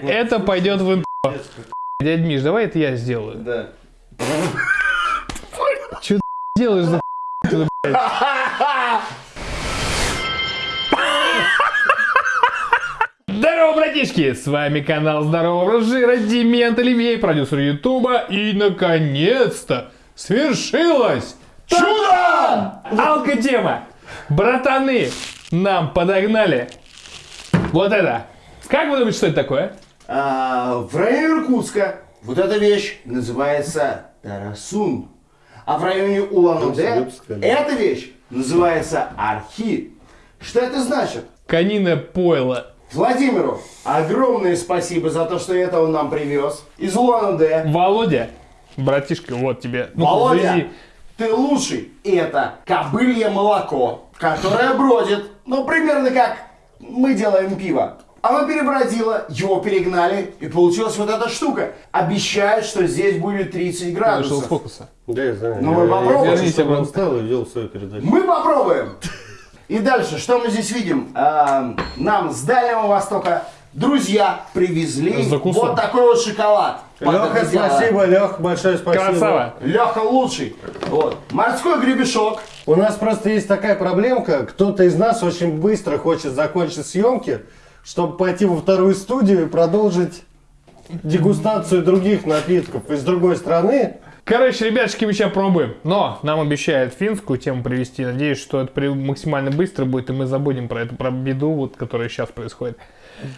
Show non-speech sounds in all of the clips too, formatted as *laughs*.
Это пойдет в. Дядь Миш, давай это я сделаю. Да. Че ты делаешь за? Здорово, братишки! С вами канал Здорового образ жира, Демент Оливей, продюсер Ютуба. И, наконец-то, свершилось! Чудо! Алкотема! Братаны, нам подогнали вот это. Как вы думаете, что это такое? А, в районе Иркутска вот эта вещь называется Тарасун. А в районе Улан-Удэ эта вещь называется Архи. Что это значит? Каниное пойло. Владимиру огромное спасибо за то, что это он нам привез из Улан-Удэ. Володя, братишка, вот тебе. Ну, Володя, завези. ты лучший. И это кобылье молоко, которое бродит, ну, примерно как мы делаем пиво. Оно перебродило, его перегнали, и получилась вот эта штука. Обещают, что здесь будет 30 Вышел с градусов. фокуса. Да, я знаю. Ну, мы Я- попробуем. Я, Верните чтобы он обратно. встал и вел свою передачу. Мы попробуем. И дальше, что мы здесь видим? Нам с Дальнего Востока друзья привезли Закусок. вот такой вот шоколад. Леха, спасибо, Лех, большое спасибо. Красава. Леха лучший. Вот. Морской гребешок. У нас просто есть такая проблемка. Кто-то из нас очень быстро хочет закончить съемки, чтобы пойти во вторую студию и продолжить дегустацию других напитков из другой страны. Короче, ребятушки, мы сейчас пробуем. Но нам обещают финскую тему привести. Надеюсь, что это максимально быстро будет, и мы забудем про эту про беду, вот, которая сейчас происходит.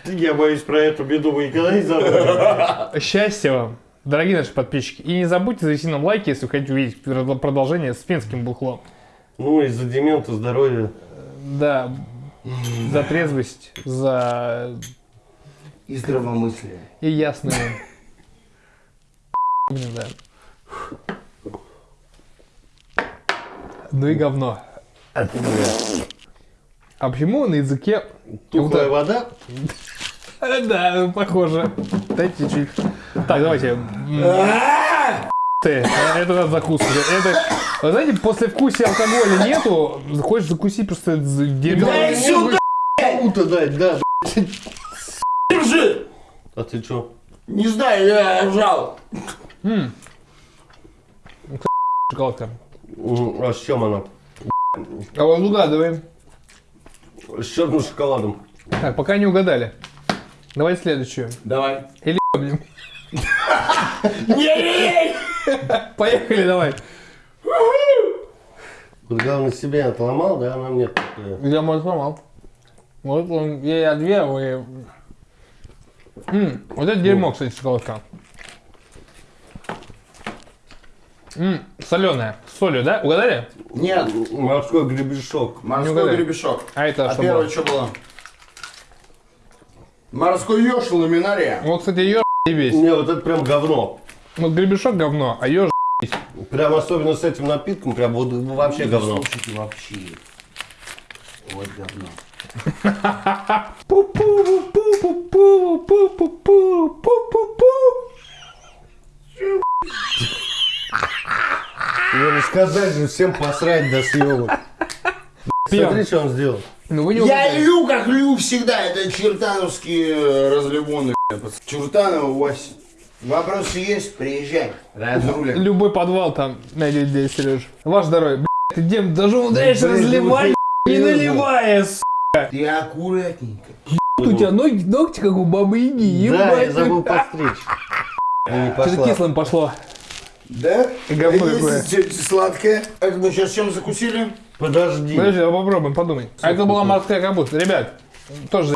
Я боюсь, про эту беду мы никогда не забудем. *laughs* Счастья вам, дорогие наши подписчики. И не забудьте завести нам лайки, если вы хотите увидеть прод- продолжение с финским бухлом. Ну, из-за демента здоровья. Да, за трезвость, за И здравомыслие. и ясную. *laughs* Блин, да. Ну и говно. А почему на языке... Тухлая вода. *laughs* Да, похоже. Дайте чуть. Так, давайте. Ты, это надо закусывать. Это, вы знаете, после вкуса алкоголя нету, хочешь закусить просто дерьмо. Дай сюда! Кому-то дать, да. Держи! А ты чё? Не знаю, я жал. М, А с чем она? А вот угадываем. С черным шоколадом. Так, пока не угадали. Давайте следующую. Давай. Или *laughs* блин. Не-не-не! Поехали, давай. Вот главное себе отломал, да, она мне такая. Я мой сломал. Вот он, я, я две, а вы... М, вот это дерьмо, кстати, шоколадка. М, соленая. С солью, да? Угадали? Нет, Морской гребешок. Морской гребешок. А это А что первое было? что было? Морской еж ламинария. Вот, кстати, еж весь. Не, вот это прям говно. Вот гребешок говно, а еж Прям особенно с этим напитком, прям вот вообще говно. Слушайте, вообще. Вот говно. Его не сказать же, всем посрать до съемок. Пьем. Смотри, что он сделал. Ну вы не Я лью, как лью всегда. Это чертановские э, разливоны. Чертанова Вася. Вопросы есть? Приезжай. Разруля. Любой подвал там найдет здесь, Сереж. Ваше здоровье. Блядь, ты дем даже разливать, ну, не серьезно. наливая, с***. Ты аккуратненько. У тебя ноги, ногти как у бабы Яги, Да, я ебать. забыл не Что-то кислым пошло. Да? Говно А какое. Сладкое. Это мы сейчас чем закусили? Подожди. Подожди, а попробуем, подумай. А это была морская капуста. Ребят, тоже за***.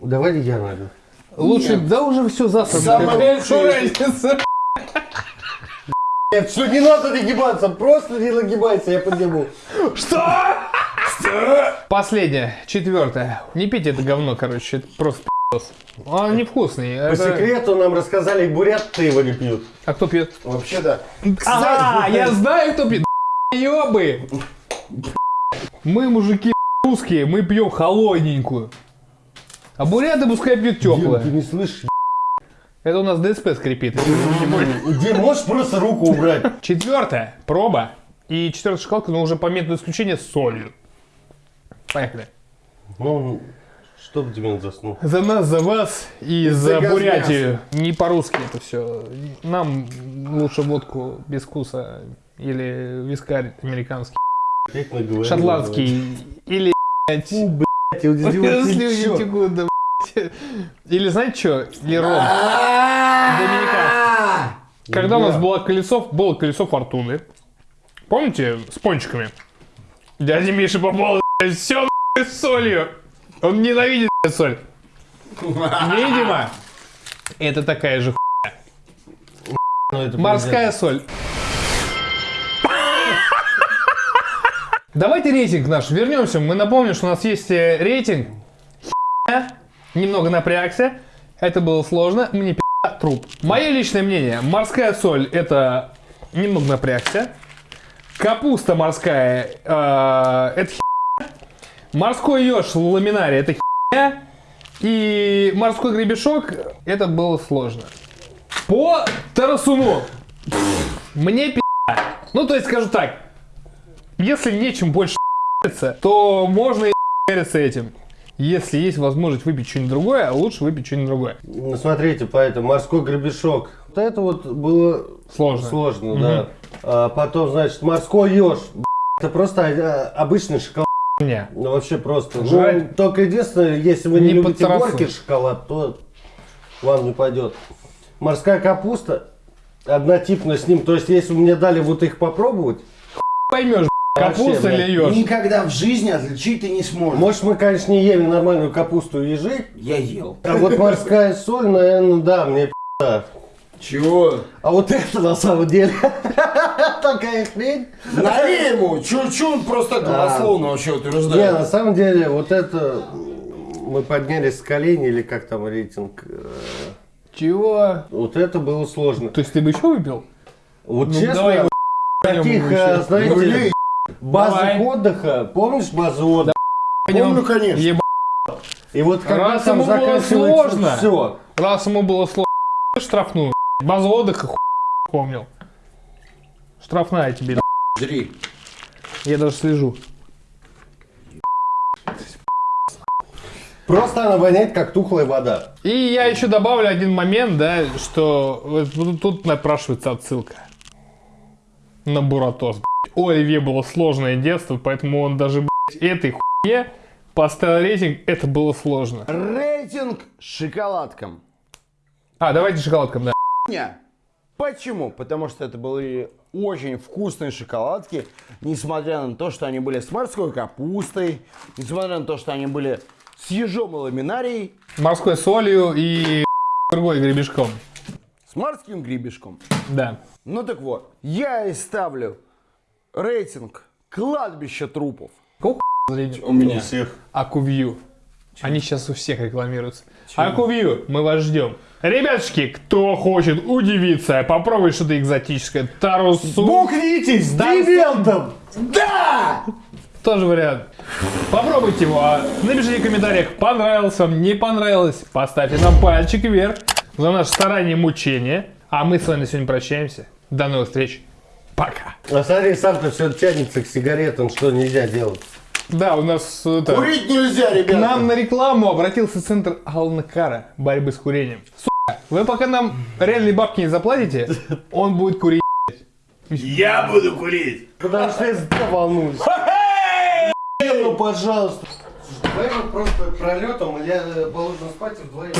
Давай я найду. Лучше, да уже все засрано. Лучшее. разница? Нет, все, не надо нагибаться, просто не нагибайся, я подниму. Что? Последнее, четвертое. Не пейте это говно, короче, это просто пи***ос. Он невкусный. По Это- секрету нам рассказали, бурят его не пьют. А кто пьет? Вообще да. А, я знаю, кто пьет. Ёбы. Мы, мужики, русские, мы пьем холодненькую. А буряты пускай пьют Дим, ты теплое. не слышишь? Это у нас ДСП скрипит. Дим, можешь просто руку убрать? Четвертое. Проба. И четвертая шоколадка, но уже по методу исключения с солью. Поехали. Чтобы Демин заснул. За нас, за вас и за газ Бурятию. Не по-русски это все. Нам лучше водку без вкуса или вискарь американский, шотландский или блядь, Фу, блядь, я удивился, текут, да. Или знаете что? Или ром. Доминиканский. Когда у нас было колесо, было колесо фортуны. Помните, с пончиками? Дядя Миша попал все с солью. Он ненавидит соль. Видимо, это такая же ху- Ну, морская соль. Давайте рейтинг наш вернемся. Мы напомним, что у нас есть э, рейтинг. Немного напрягся. Это было сложно. Мне пи***, труп. Мое личное мнение. Морская соль это немного напрягся. Капуста морская э, это херня. Морской еж ламинарий это херня. И морской гребешок это было сложно. По Тарасуну. Мне пи***. Ну, то есть, скажу так. Если нечем больше то можно и ***ться этим. Если есть возможность выпить что-нибудь другое, лучше выпить что-нибудь другое. Ну, смотрите, поэтому морской гребешок. Вот это вот было Сложно. сложно, да. А потом, значит, морской еж. Это просто а, обычный шоколад. Не. Ну, вообще просто. Ну, Жрать. только единственное, если вы не, Не любите горький шоколад, то вам не пойдет. Морская капуста однотипно с ним. То есть, если вы мне дали вот их попробовать, Поймешь, капуста или еж. Никогда в жизни отличить ты не сможешь. может, мы, конечно, не ели нормальную капусту и ежи, Я ел. а вот морская соль, наверное, да, мне. Чего? А вот это на самом деле хрень. Налей ему! Он просто голословно вообще Не, утверждает? на самом деле, вот это мы поднялись с колени, или как там рейтинг. э, Чего? Вот это было сложно. То есть ты бы еще выпил? Вот Ну, честно, давай его *laughs* таких, знаете, Ну, базы Давай. отдыха, помнишь базу отдыха? Помню, конечно. Еба- И вот когда Раз там ему было сложно. все. Раз ему было сложно, *laughs* штрафную. Базу отдыха хуй помнил. Штрафная тебе. Жри. Я даже слежу. Просто она воняет, как тухлая вода. И я еще добавлю один момент, да, что вот тут- напрашивается отсылка на Буратос. блядь. У Оливье было сложное детство, поэтому он даже блядь, этой хуйне поставил рейтинг, это было сложно. Рейтинг шоколадкам. А, давайте шоколадкам, да. Почему? Потому что это были очень вкусные шоколадки, несмотря на то, что они были с морской капустой, несмотря на то, что они были с ежом и ламинарией, Морской солью и другой гребешком. с морским гребешком. Да. Ну так вот, я и ставлю рейтинг кладбище трупов. Какого? У меня. всех. Акувью. Они сейчас у всех рекламируются. Акувью, мы вас ждем. Ребятушки, кто хочет удивиться, попробуй что-то экзотическое. Тарусу. Бухнитесь с Да, дивидендом! Да! Тоже вариант. Попробуйте его. а Напишите в комментариях, понравилось вам, не понравилось. Поставьте нам пальчик вверх за наше старание и мучение. А мы с вами на сегодня прощаемся. До новых встреч. Пока. А смотри, сам-то все тянется к сигаретам, что нельзя делать. Да, у нас это, Курить нельзя, к ребята. нам на рекламу обратился центр Алнакара борьбы с курением. Сука, вы пока нам реальные бабки не заплатите, он будет курить. Я буду курить. Потому что я за волнуюсь. Ну, пожалуйста. Давай мы просто пролетом, или я должен спать вдвоем.